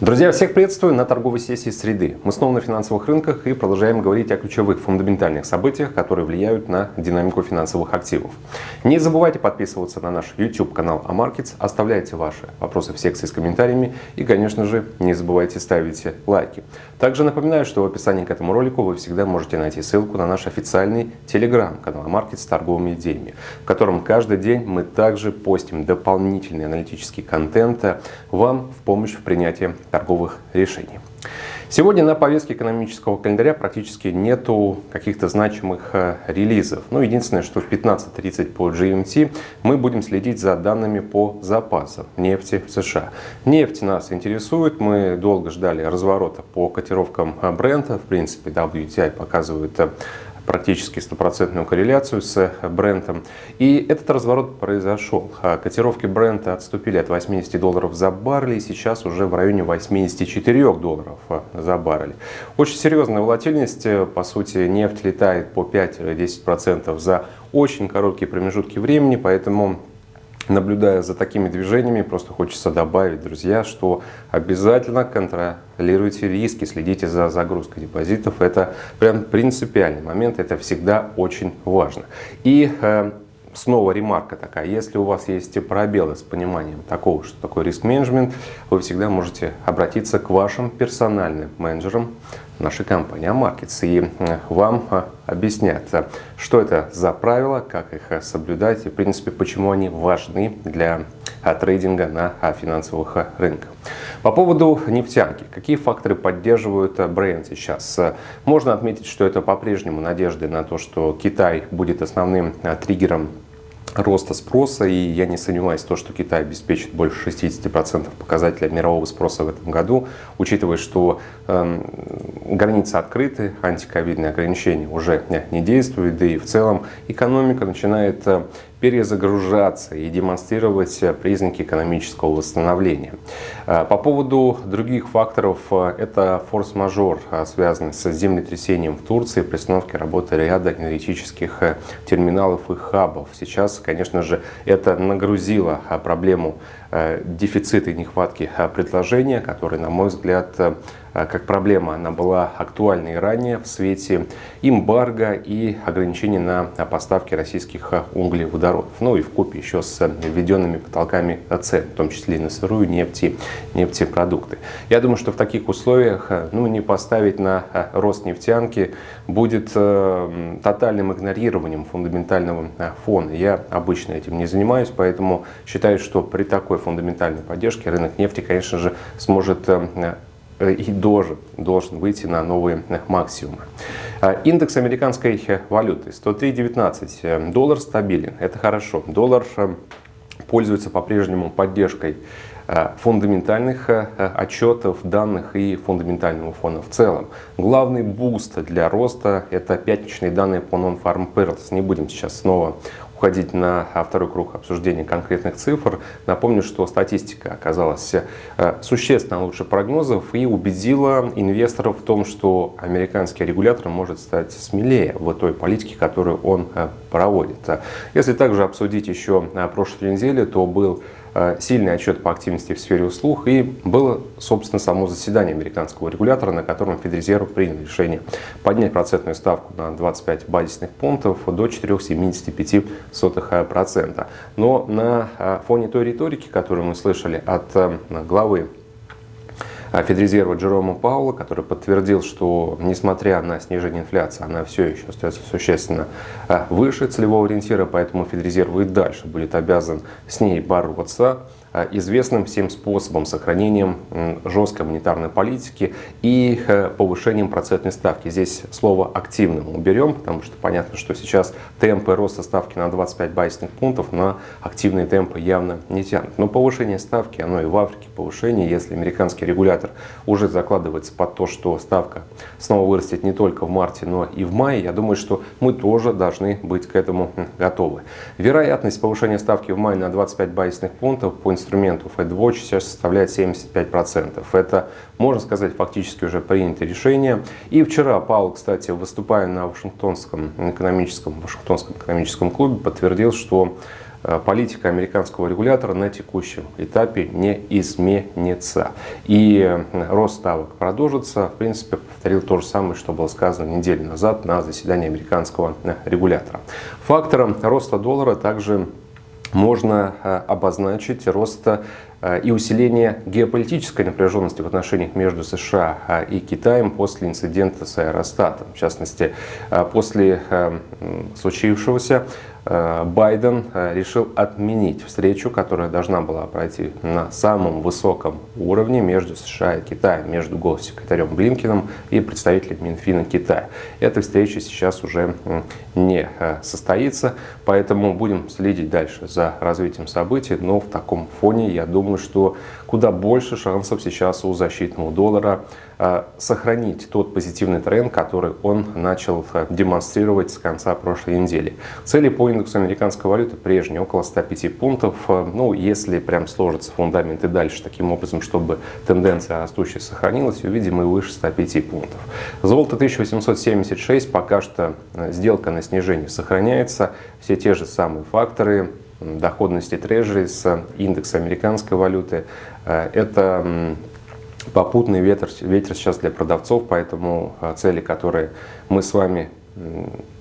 Друзья, всех приветствую на торговой сессии среды. Мы снова на финансовых рынках и продолжаем говорить о ключевых фундаментальных событиях, которые влияют на динамику финансовых активов. Не забывайте подписываться на наш YouTube канал AMarkets, оставляйте ваши вопросы в секции с комментариями и, конечно же, не забывайте ставить лайки. Также напоминаю, что в описании к этому ролику вы всегда можете найти ссылку на наш официальный телеграм-канал AMarkets с торговыми идеями, в котором каждый день мы также постим дополнительный аналитический контент вам в помощь в принятии торговых решений. Сегодня на повестке экономического календаря практически нету каких-то значимых э, релизов. Ну, единственное, что в 15.30 по GMT мы будем следить за данными по запасам нефти в США. Нефть нас интересует. Мы долго ждали разворота по котировкам Брента. В принципе, WTI показывает э, практически стопроцентную корреляцию с брендом. И этот разворот произошел. А котировки бренда отступили от 80 долларов за баррель и сейчас уже в районе 84 долларов за баррель. Очень серьезная волатильность. По сути, нефть летает по 5-10% за очень короткие промежутки времени, поэтому наблюдая за такими движениями, просто хочется добавить, друзья, что обязательно контролируйте риски, следите за загрузкой депозитов. Это прям принципиальный момент, это всегда очень важно. И э, снова ремарка такая, если у вас есть пробелы с пониманием такого, что такое риск-менеджмент, вы всегда можете обратиться к вашим персональным менеджерам нашей компании AMarkets, и э, вам э, объяснят, э, что это за правила, как их соблюдать и, в принципе, почему они важны для трейдинга на финансовых рынках. По поводу нефтянки. Какие факторы поддерживают Brent сейчас? Можно отметить, что это по-прежнему надежды на то, что Китай будет основным триггером роста спроса, и я не сомневаюсь в том, что Китай обеспечит больше 60% показателя мирового спроса в этом году, учитывая, что э, границы открыты, антиковидные ограничения уже не действуют, да и в целом экономика начинает э, перезагружаться и демонстрировать признаки экономического восстановления. А, по поводу других факторов, а, это форс-мажор, связанный с землетрясением в Турции, приостановки работы ряда энергетических терминалов и хабов. Сейчас, конечно же, это нагрузило проблему дефицита и нехватки предложения, который, на мой взгляд, как проблема. Она была актуальна и ранее в свете эмбарго и ограничений на поставки российских углеводородов. Ну и в купе еще с введенными потолками цен, в том числе и на сырую нефть и нефтепродукты. Я думаю, что в таких условиях ну, не поставить на рост нефтянки будет э, тотальным игнорированием фундаментального фона. Я обычно этим не занимаюсь, поэтому считаю, что при такой фундаментальной поддержке рынок нефти, конечно же, сможет э, Э, и должен, должен выйти на новые максимумы. А, индекс американской валюты 103.19. Доллар стабилен, это хорошо. Доллар э, пользуется по-прежнему поддержкой э, фундаментальных отчетов, данных и фундаментального фона в целом. Главный буст для роста – это пятничные данные по Non-Farm Payrolls. Не будем сейчас снова уходить на второй круг обсуждения конкретных цифр, напомню, что статистика оказалась э, существенно лучше прогнозов и убедила инвесторов в том, что американский регулятор может стать смелее в той политике, которую он э, проводит. Если также обсудить еще э, прошлой неделе, то был сильный отчет по активности в сфере услуг и было, собственно, само заседание американского регулятора, на котором Федрезерв принял решение поднять процентную ставку на 25 базисных пунктов до 4,75%. Но на э, фоне той риторики, которую мы слышали от э, главы Федрезерва Джерома Паула, который подтвердил, что несмотря на снижение инфляции, она все еще остается существенно а, выше целевого ориентира, поэтому Федрезерв и дальше будет обязан с ней бороться. Э, известным всем способом сохранением жесткой монетарной политики и э, повышением процентной ставки. Здесь слово «активным» уберем, потому что понятно, что сейчас темпы роста ставки на 25 базисных пунктов на активные темпы явно не тянут. Но повышение ставки, оно и в Африке повышение, если американский регулятор уже закладывается под то, что ставка снова вырастет не только в марте, но и в мае, я думаю, что мы тоже должны быть к этому готовы. Вероятность повышения ставки в мае на 25 базисных пунктов по инструменту FedWatch сейчас составляет 75%. Это, можно сказать, фактически уже принятое решение. И вчера Паул, кстати, выступая на Вашингтонском экономическом, Вашингтонском экономическом клубе, подтвердил, что Э, политика американского регулятора на текущем этапе не изменится. И э, рост ставок продолжится. В принципе, повторил то же самое, что было сказано неделю назад на заседании американского э, регулятора. Фактором роста доллара также можно обозначить рост и усиление геополитической напряженности в отношениях между США и Китаем после инцидента с аэростатом. В частности, после случившегося Э, Байден э, решил отменить встречу, которая должна была пройти на самом высоком уровне между США и Китаем, между госсекретарем Блинкиным и представителем Минфина Китая. Эта встреча сейчас уже не э, состоится, поэтому будем следить дальше за развитием событий, но в таком фоне я думаю, что куда больше шансов сейчас у защитного доллара сохранить тот позитивный тренд, который он начал демонстрировать с конца прошлой недели. Цели по индексу американской валюты прежние, около 105 пунктов. Ну, если прям сложится фундамент и дальше таким образом, чтобы тенденция растущая сохранилась, увидим и выше 105 пунктов. Золото 1876, пока что э, сделка на снижение сохраняется. Все те же самые факторы, доходности трежерис, индекс американской валюты. Э, это попутный ветер, ветер сейчас для продавцов, поэтому э, цели, которые мы с вами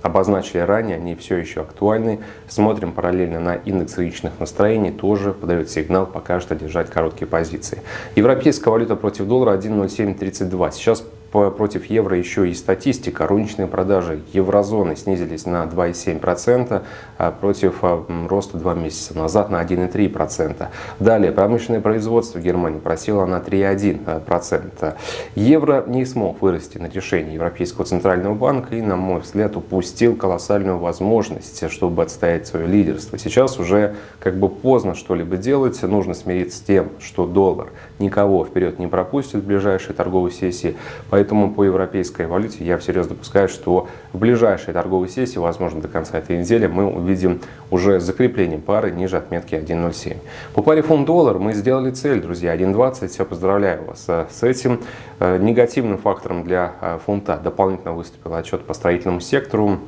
обозначили ранее, они все еще актуальны. Смотрим параллельно на индекс рыночных настроений, тоже подает сигнал пока что держать короткие позиции. Европейская валюта против доллара 1.0732. Сейчас против евро еще и статистика. Розничные продажи еврозоны снизились на 2,7%, а против а, роста 2 месяца назад на 1,3%. Далее, промышленное производство в Германии просело на 3,1%. Евро не смог вырасти на решение Европейского центрального банка и, на мой взгляд, упустил колоссальную возможность, чтобы отстоять свое лидерство. Сейчас уже как бы поздно что-либо делать, нужно смириться с тем, что доллар никого вперед не пропустит в ближайшей торговой сессии, поэтому Поэтому по европейской валюте я всерьез допускаю, что в ближайшей торговой сессии, возможно до конца этой недели, мы увидим уже закрепление пары ниже отметки 1.07. По паре фунт-доллар мы сделали цель, друзья, 1.20. Я поздравляю вас э, с этим. Э, негативным фактором для э, фунта дополнительно выступил отчет по строительному сектору.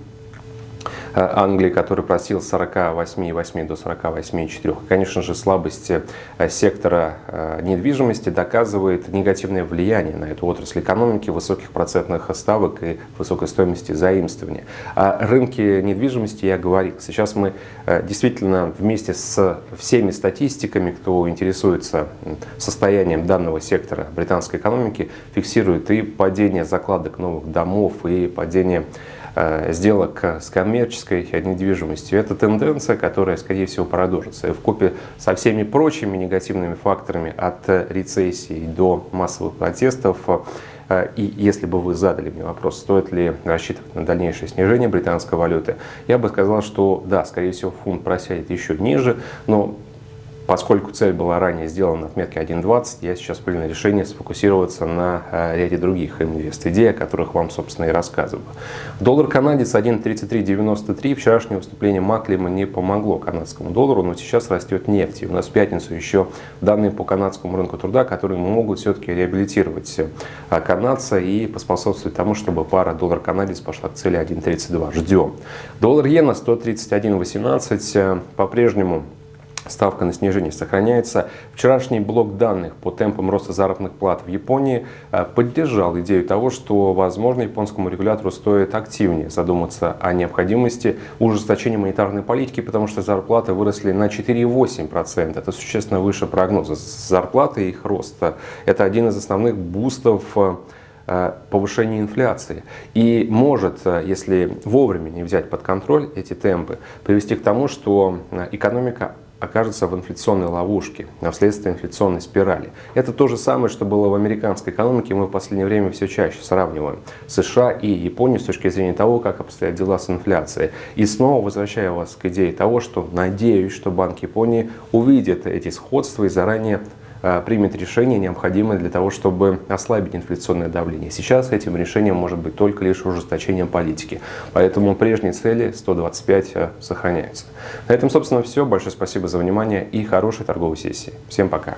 Э, Англии, который просил с 48,8 до 48,4. Конечно же, слабость э, сектора э, недвижимости доказывает негативное влияние на эту отрасль экономики, высоких процентных ставок и высокой стоимости заимствования. О рынке недвижимости я говорил. Сейчас мы действительно вместе с всеми статистиками, кто интересуется состоянием данного сектора британской экономики, фиксирует и падение закладок новых домов, и падение сделок с коммерческой недвижимостью. Это тенденция, которая, скорее всего, продолжится. В купе со всеми прочими негативными факторами от рецессии до массовых протестов э, и если бы вы задали мне вопрос, стоит ли рассчитывать на дальнейшее снижение британской валюты, я бы сказал, что да, скорее всего, фунт просядет еще ниже, но Поскольку цель была ранее сделана на отметке 1.20, я сейчас принял решение сфокусироваться на э, ряде других инвест-идей, о которых вам, собственно, и рассказываю. Доллар канадец 1.3393. Вчерашнее выступление Маклима не помогло канадскому доллару, но сейчас растет нефть. И у нас в пятницу еще данные по канадскому рынку труда, которые могут все-таки реабилитировать э, канадца и поспособствовать тому, чтобы пара доллар-канадец пошла к цели 1.32. Ждем. Доллар-иена 131.18. Э, по-прежнему Ставка на снижение сохраняется. Вчерашний блок данных по темпам роста заработных плат в Японии э, поддержал идею того, что, возможно, японскому регулятору стоит активнее задуматься о необходимости ужесточения монетарной политики, потому что зарплаты выросли на 4,8%. Это существенно выше прогноза. Зарплаты и их роста – это один из основных бустов э, повышения инфляции. И может, э, если вовремя не взять под контроль эти темпы, привести к тому, что экономика окажется в инфляционной ловушке, а вследствие инфляционной спирали. Это то же самое, что было в американской экономике. Мы в последнее время все чаще сравниваем США и Японию с точки зрения того, как обстоят дела с инфляцией. И снова возвращаю вас к идее того, что надеюсь, что Банк Японии увидит эти сходства и заранее примет решение, необходимое для того, чтобы ослабить инфляционное давление. Сейчас этим решением может быть только лишь ужесточение политики. Поэтому прежние цели 125 э, сохраняются. На этом, собственно, все. Большое спасибо за внимание и хорошей торговой сессии. Всем пока.